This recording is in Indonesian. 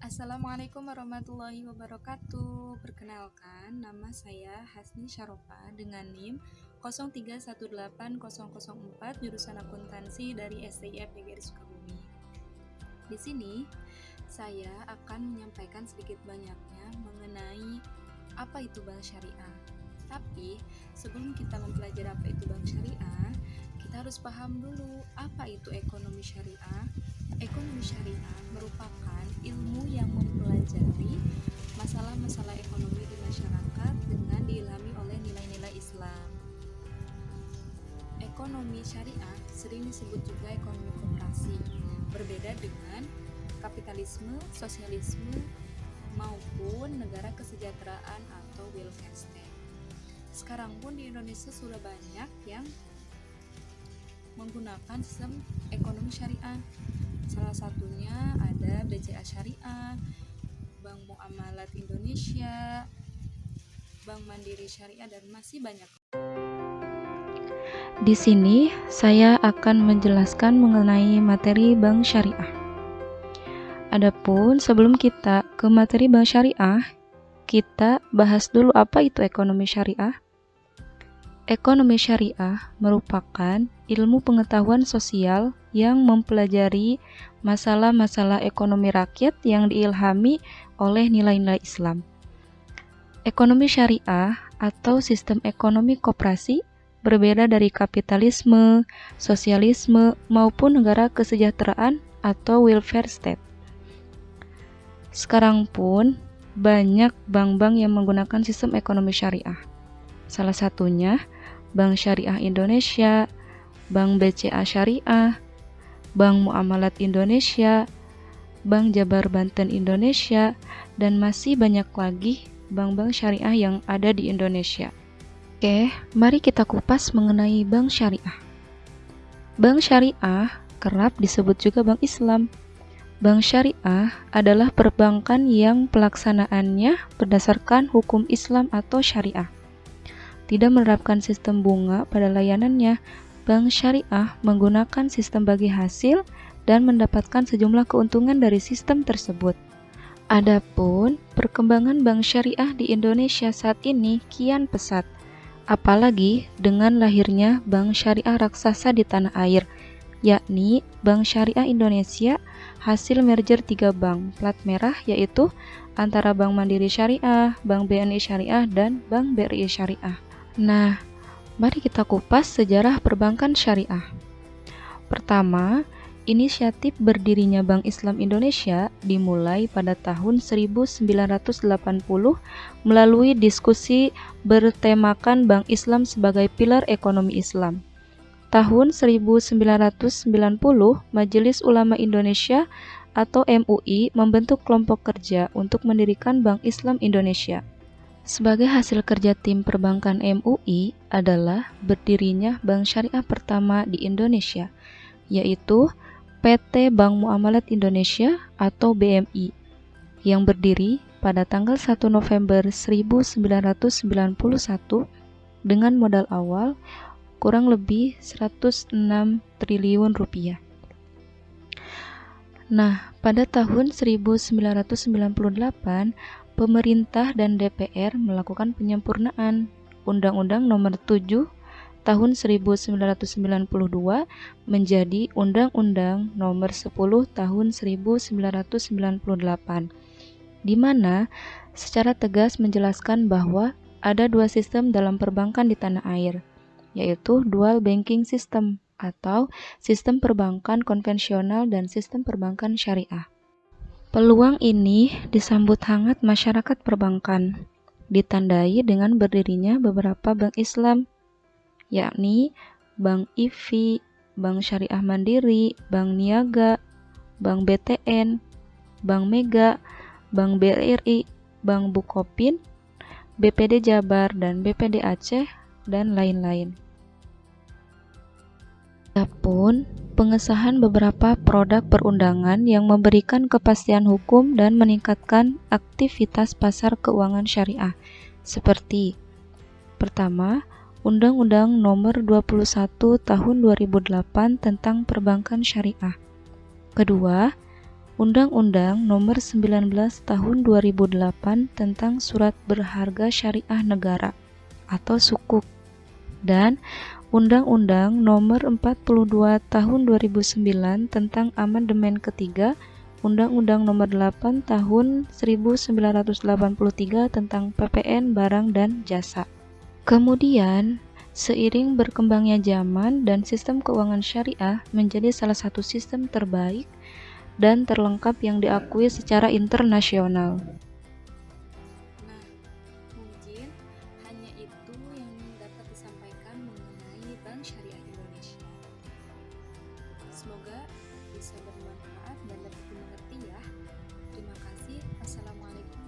Assalamualaikum warahmatullahi wabarakatuh. Perkenalkan, nama saya Hasni Syarofa dengan NIM 0318004 jurusan akuntansi dari STIF PGRI Sukabumi. Di sini, saya akan menyampaikan sedikit banyaknya mengenai apa itu bank syariah. Tapi, sebelum kita mempelajari apa itu bank syariah, kita harus paham dulu apa itu ekonomi syariah. Ekonomi syariah merupakan ilmu yang mempelajari masalah-masalah ekonomi di masyarakat dengan diilhami oleh nilai-nilai Islam. Ekonomi syariah sering disebut juga ekonomi koperasi, berbeda dengan kapitalisme, sosialisme, maupun negara kesejahteraan atau welfare state. Sekarang pun di Indonesia sudah banyak yang menggunakan sistem ekonomi syariah Salah satunya ada BCA Syariah, Bank Muamalat Indonesia, Bank Mandiri Syariah dan masih banyak. Di sini saya akan menjelaskan mengenai materi bank syariah. Adapun sebelum kita ke materi bank syariah, kita bahas dulu apa itu ekonomi syariah. Ekonomi syariah merupakan ilmu pengetahuan sosial yang mempelajari masalah-masalah ekonomi rakyat yang diilhami oleh nilai-nilai Islam. Ekonomi syariah atau sistem ekonomi koperasi berbeda dari kapitalisme, sosialisme, maupun negara kesejahteraan atau welfare state. Sekarang pun banyak bank-bank yang menggunakan sistem ekonomi syariah. Salah satunya Bank Syariah Indonesia, Bank BCA Syariah, Bank Muamalat Indonesia, Bank Jabar Banten Indonesia, dan masih banyak lagi bank-bank syariah yang ada di Indonesia. Oke, mari kita kupas mengenai bank syariah. Bank syariah kerap disebut juga bank Islam. Bank syariah adalah perbankan yang pelaksanaannya berdasarkan hukum Islam atau syariah tidak menerapkan sistem bunga pada layanannya, bank syariah menggunakan sistem bagi hasil dan mendapatkan sejumlah keuntungan dari sistem tersebut. Adapun perkembangan bank syariah di Indonesia saat ini kian pesat, apalagi dengan lahirnya bank syariah raksasa di tanah air, yakni Bank Syariah Indonesia hasil merger tiga bank plat merah yaitu antara Bank Mandiri Syariah, Bank BNI Syariah, dan Bank BRI Syariah. Nah, mari kita kupas sejarah perbankan syariah. Pertama, inisiatif berdirinya Bank Islam Indonesia dimulai pada tahun 1980 melalui diskusi bertemakan Bank Islam sebagai pilar ekonomi Islam. Tahun 1990, Majelis Ulama Indonesia atau MUI membentuk kelompok kerja untuk mendirikan Bank Islam Indonesia. Sebagai hasil kerja tim perbankan MUI adalah berdirinya bank syariah pertama di Indonesia, yaitu PT Bank Muamalat Indonesia atau BMI, yang berdiri pada tanggal 1 November 1991 dengan modal awal kurang lebih 106 triliun rupiah. Nah, pada tahun 1998, pemerintah dan DPR melakukan penyempurnaan Undang-Undang Nomor 7 Tahun 1992 menjadi Undang-Undang Nomor 10 Tahun 1998 di mana secara tegas menjelaskan bahwa ada dua sistem dalam perbankan di tanah air, yaitu dual banking system atau sistem perbankan konvensional dan sistem perbankan syariah. Peluang ini disambut hangat masyarakat perbankan, ditandai dengan berdirinya beberapa bank Islam, yakni Bank IFI, Bank Syariah Mandiri, Bank Niaga, Bank BTN, Bank Mega, Bank BRI, Bank Bukopin, BPD Jabar, dan BPD Aceh, dan lain-lain. Adapun pengesahan beberapa produk perundangan yang memberikan kepastian hukum dan meningkatkan aktivitas pasar keuangan syariah seperti pertama, Undang-Undang Nomor 21 Tahun 2008 tentang Perbankan Syariah. Kedua, Undang-Undang Nomor 19 Tahun 2008 tentang Surat Berharga Syariah Negara atau Sukuk dan Undang-Undang Nomor 42 Tahun 2009 tentang amandemen ketiga Undang-Undang Nomor 8 Tahun 1983 tentang PPN barang dan jasa. Kemudian, seiring berkembangnya zaman dan sistem keuangan syariah menjadi salah satu sistem terbaik dan terlengkap yang diakui secara internasional. Semoga bisa bermanfaat dan dapat dimengerti ya. Terima kasih. Wassalamualaikum